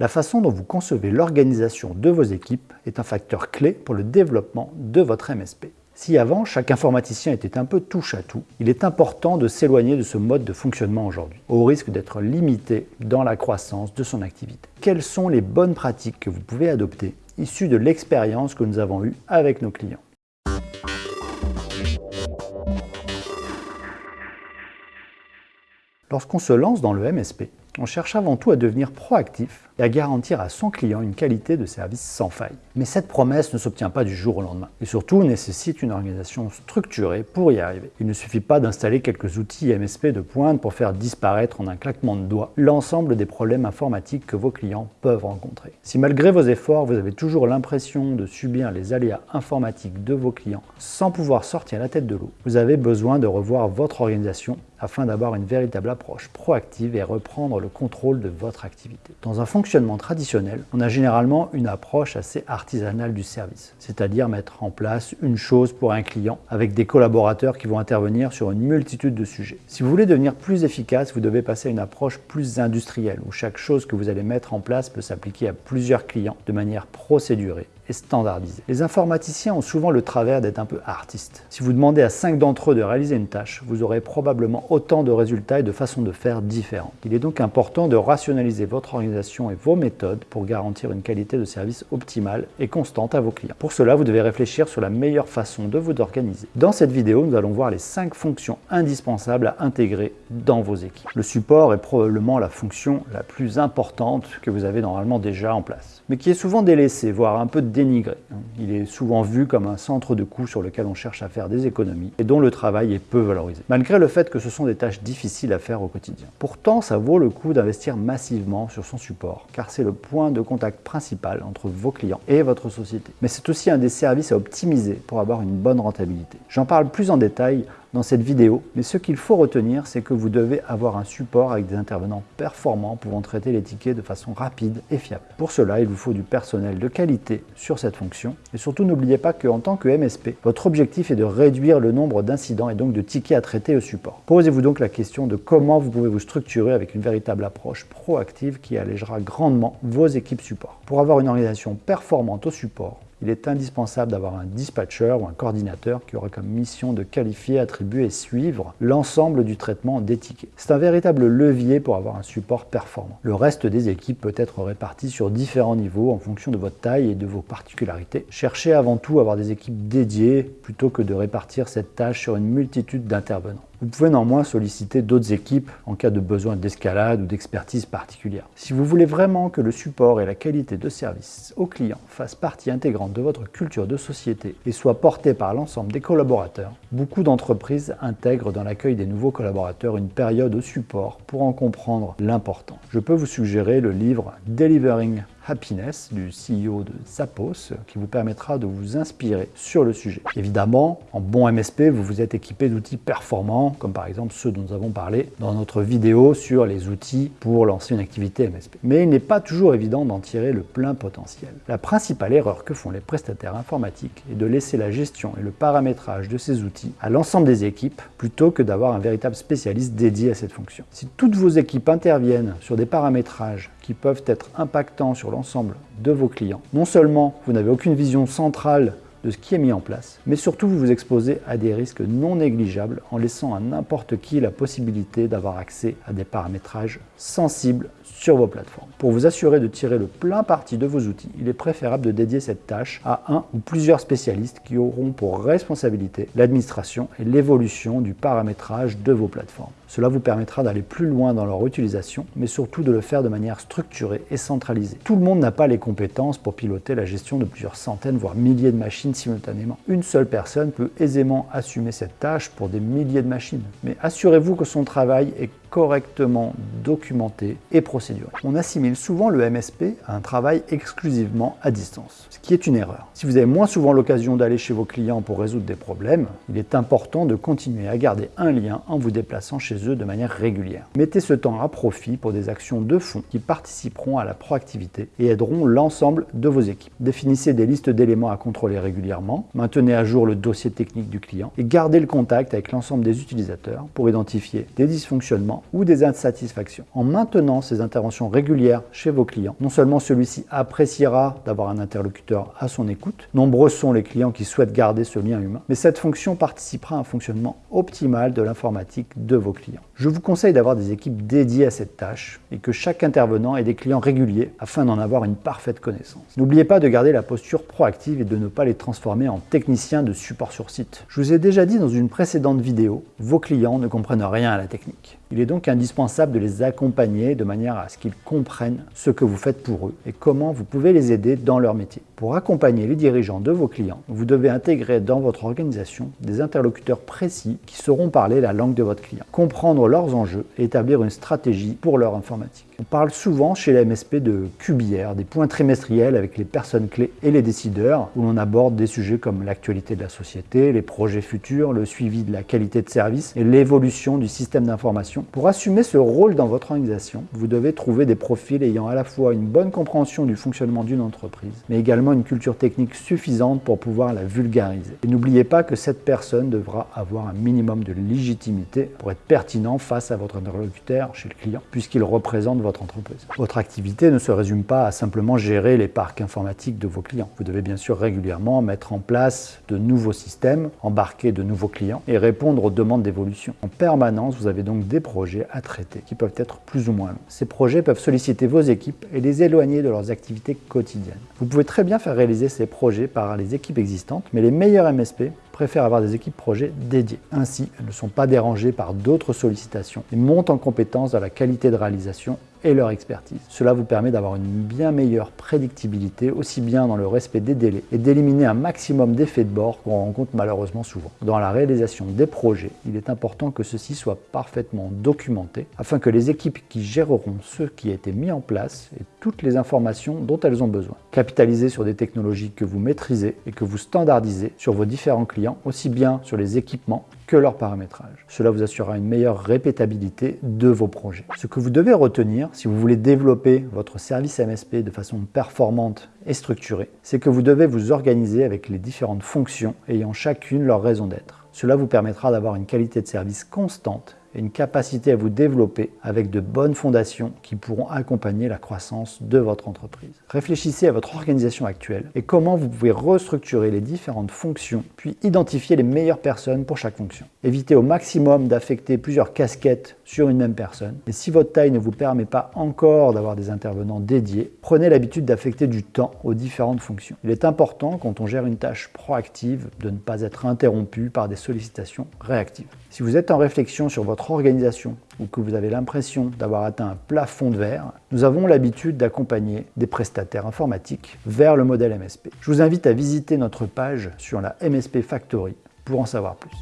La façon dont vous concevez l'organisation de vos équipes est un facteur clé pour le développement de votre MSP. Si avant, chaque informaticien était un peu touche à tout, il est important de s'éloigner de ce mode de fonctionnement aujourd'hui, au risque d'être limité dans la croissance de son activité. Quelles sont les bonnes pratiques que vous pouvez adopter, issues de l'expérience que nous avons eue avec nos clients? Lorsqu'on se lance dans le MSP, on cherche avant tout à devenir proactif et à garantir à son client une qualité de service sans faille. Mais cette promesse ne s'obtient pas du jour au lendemain et surtout nécessite une organisation structurée pour y arriver. Il ne suffit pas d'installer quelques outils MSP de pointe pour faire disparaître en un claquement de doigts l'ensemble des problèmes informatiques que vos clients peuvent rencontrer. Si malgré vos efforts, vous avez toujours l'impression de subir les aléas informatiques de vos clients sans pouvoir sortir la tête de l'eau, vous avez besoin de revoir votre organisation afin d'avoir une véritable approche proactive et reprendre le contrôle de votre activité. Dans un traditionnel, on a généralement une approche assez artisanale du service, c'est-à-dire mettre en place une chose pour un client avec des collaborateurs qui vont intervenir sur une multitude de sujets. Si vous voulez devenir plus efficace, vous devez passer à une approche plus industrielle où chaque chose que vous allez mettre en place peut s'appliquer à plusieurs clients de manière procédurée et standardisé. Les informaticiens ont souvent le travers d'être un peu artistes. Si vous demandez à cinq d'entre eux de réaliser une tâche, vous aurez probablement autant de résultats et de façons de faire différentes. Il est donc important de rationaliser votre organisation et vos méthodes pour garantir une qualité de service optimale et constante à vos clients. Pour cela, vous devez réfléchir sur la meilleure façon de vous organiser. Dans cette vidéo, nous allons voir les cinq fonctions indispensables à intégrer dans vos équipes. Le support est probablement la fonction la plus importante que vous avez normalement déjà en place, mais qui est souvent délaissée, voire un peu dénigré. Il est souvent vu comme un centre de coût sur lequel on cherche à faire des économies et dont le travail est peu valorisé, malgré le fait que ce sont des tâches difficiles à faire au quotidien. Pourtant, ça vaut le coup d'investir massivement sur son support, car c'est le point de contact principal entre vos clients et votre société. Mais c'est aussi un des services à optimiser pour avoir une bonne rentabilité. J'en parle plus en détail dans cette vidéo, mais ce qu'il faut retenir, c'est que vous devez avoir un support avec des intervenants performants pouvant traiter les tickets de façon rapide et fiable. Pour cela, il vous faut du personnel de qualité sur cette fonction, et surtout n'oubliez pas qu'en tant que MSP, votre objectif est de réduire le nombre d'incidents et donc de tickets à traiter au support. Posez-vous donc la question de comment vous pouvez vous structurer avec une véritable approche proactive qui allégera grandement vos équipes support. Pour avoir une organisation performante au support, il est indispensable d'avoir un dispatcher ou un coordinateur qui aura comme mission de qualifier, attribuer et suivre l'ensemble du traitement des tickets. C'est un véritable levier pour avoir un support performant. Le reste des équipes peut être réparti sur différents niveaux en fonction de votre taille et de vos particularités. Cherchez avant tout à avoir des équipes dédiées plutôt que de répartir cette tâche sur une multitude d'intervenants. Vous pouvez néanmoins solliciter d'autres équipes en cas de besoin d'escalade ou d'expertise particulière. Si vous voulez vraiment que le support et la qualité de service aux clients fassent partie intégrante de votre culture de société et soient portés par l'ensemble des collaborateurs, beaucoup d'entreprises intègrent dans l'accueil des nouveaux collaborateurs une période au support pour en comprendre l'important. Je peux vous suggérer le livre Delivering Happiness du CEO de Zappos qui vous permettra de vous inspirer sur le sujet. Évidemment, en bon MSP, vous vous êtes équipé d'outils performants comme par exemple ceux dont nous avons parlé dans notre vidéo sur les outils pour lancer une activité MSP. Mais il n'est pas toujours évident d'en tirer le plein potentiel. La principale erreur que font les prestataires informatiques est de laisser la gestion et le paramétrage de ces outils à l'ensemble des équipes plutôt que d'avoir un véritable spécialiste dédié à cette fonction. Si toutes vos équipes interviennent sur des paramétrages qui peuvent être impactants sur l'ensemble de vos clients. Non seulement vous n'avez aucune vision centrale de ce qui est mis en place, mais surtout vous vous exposez à des risques non négligeables en laissant à n'importe qui la possibilité d'avoir accès à des paramétrages sensibles sur vos plateformes. Pour vous assurer de tirer le plein parti de vos outils, il est préférable de dédier cette tâche à un ou plusieurs spécialistes qui auront pour responsabilité l'administration et l'évolution du paramétrage de vos plateformes. Cela vous permettra d'aller plus loin dans leur utilisation, mais surtout de le faire de manière structurée et centralisée. Tout le monde n'a pas les compétences pour piloter la gestion de plusieurs centaines, voire milliers de machines simultanément. Une seule personne peut aisément assumer cette tâche pour des milliers de machines. Mais assurez-vous que son travail est correctement documenté et procéduré. On assimile souvent le MSP à un travail exclusivement à distance, ce qui est une erreur. Si vous avez moins souvent l'occasion d'aller chez vos clients pour résoudre des problèmes, il est important de continuer à garder un lien en vous déplaçant chez eux de manière régulière. Mettez ce temps à profit pour des actions de fond qui participeront à la proactivité et aideront l'ensemble de vos équipes. Définissez des listes d'éléments à contrôler régulièrement, maintenez à jour le dossier technique du client et gardez le contact avec l'ensemble des utilisateurs pour identifier des dysfonctionnements ou des insatisfactions. En maintenant ces interventions régulières chez vos clients, non seulement celui-ci appréciera d'avoir un interlocuteur à son écoute, nombreux sont les clients qui souhaitent garder ce lien humain, mais cette fonction participera à un fonctionnement optimal de l'informatique de vos clients. Je vous conseille d'avoir des équipes dédiées à cette tâche et que chaque intervenant ait des clients réguliers afin d'en avoir une parfaite connaissance. N'oubliez pas de garder la posture proactive et de ne pas les transformer en techniciens de support sur site. Je vous ai déjà dit dans une précédente vidéo, vos clients ne comprennent rien à la technique. Il est donc indispensable de les accompagner de manière à ce qu'ils comprennent ce que vous faites pour eux et comment vous pouvez les aider dans leur métier. Pour accompagner les dirigeants de vos clients, vous devez intégrer dans votre organisation des interlocuteurs précis qui sauront parler la langue de votre client, comprendre leurs enjeux et établir une stratégie pour leur informatique. On parle souvent chez la MSP de QBR, des points trimestriels avec les personnes clés et les décideurs, où l'on aborde des sujets comme l'actualité de la société, les projets futurs, le suivi de la qualité de service et l'évolution du système d'information. Pour assumer ce rôle dans votre organisation, vous devez trouver des profils ayant à la fois une bonne compréhension du fonctionnement d'une entreprise, mais également une culture technique suffisante pour pouvoir la vulgariser. Et n'oubliez pas que cette personne devra avoir un minimum de légitimité pour être pertinent face à votre interlocuteur chez le client, puisqu'il représente votre entreprise. Votre activité ne se résume pas à simplement gérer les parcs informatiques de vos clients. Vous devez bien sûr régulièrement mettre en place de nouveaux systèmes, embarquer de nouveaux clients et répondre aux demandes d'évolution. En permanence, vous avez donc des projets à traiter qui peuvent être plus ou moins longs. Ces projets peuvent solliciter vos équipes et les éloigner de leurs activités quotidiennes. Vous pouvez très bien faire réaliser ces projets par les équipes existantes, mais les meilleurs MSP préfèrent avoir des équipes projets dédiées. Ainsi, elles ne sont pas dérangées par d'autres sollicitations et montent en compétence dans la qualité de réalisation et leur expertise. Cela vous permet d'avoir une bien meilleure prédictibilité, aussi bien dans le respect des délais et d'éliminer un maximum d'effets de bord qu'on rencontre malheureusement souvent. Dans la réalisation des projets, il est important que ceci soit parfaitement documenté afin que les équipes qui géreront ce qui a été mis en place aient toutes les informations dont elles ont besoin. Capitalisez sur des technologies que vous maîtrisez et que vous standardisez sur vos différents clients, aussi bien sur les équipements que leur paramétrage. Cela vous assurera une meilleure répétabilité de vos projets. Ce que vous devez retenir si vous voulez développer votre service MSP de façon performante et structurée, c'est que vous devez vous organiser avec les différentes fonctions ayant chacune leur raison d'être. Cela vous permettra d'avoir une qualité de service constante une capacité à vous développer avec de bonnes fondations qui pourront accompagner la croissance de votre entreprise. Réfléchissez à votre organisation actuelle et comment vous pouvez restructurer les différentes fonctions, puis identifier les meilleures personnes pour chaque fonction. Évitez au maximum d'affecter plusieurs casquettes sur une même personne. Et si votre taille ne vous permet pas encore d'avoir des intervenants dédiés, prenez l'habitude d'affecter du temps aux différentes fonctions. Il est important, quand on gère une tâche proactive, de ne pas être interrompu par des sollicitations réactives. Si vous êtes en réflexion sur organisation ou que vous avez l'impression d'avoir atteint un plafond de verre, nous avons l'habitude d'accompagner des prestataires informatiques vers le modèle MSP. Je vous invite à visiter notre page sur la MSP Factory pour en savoir plus.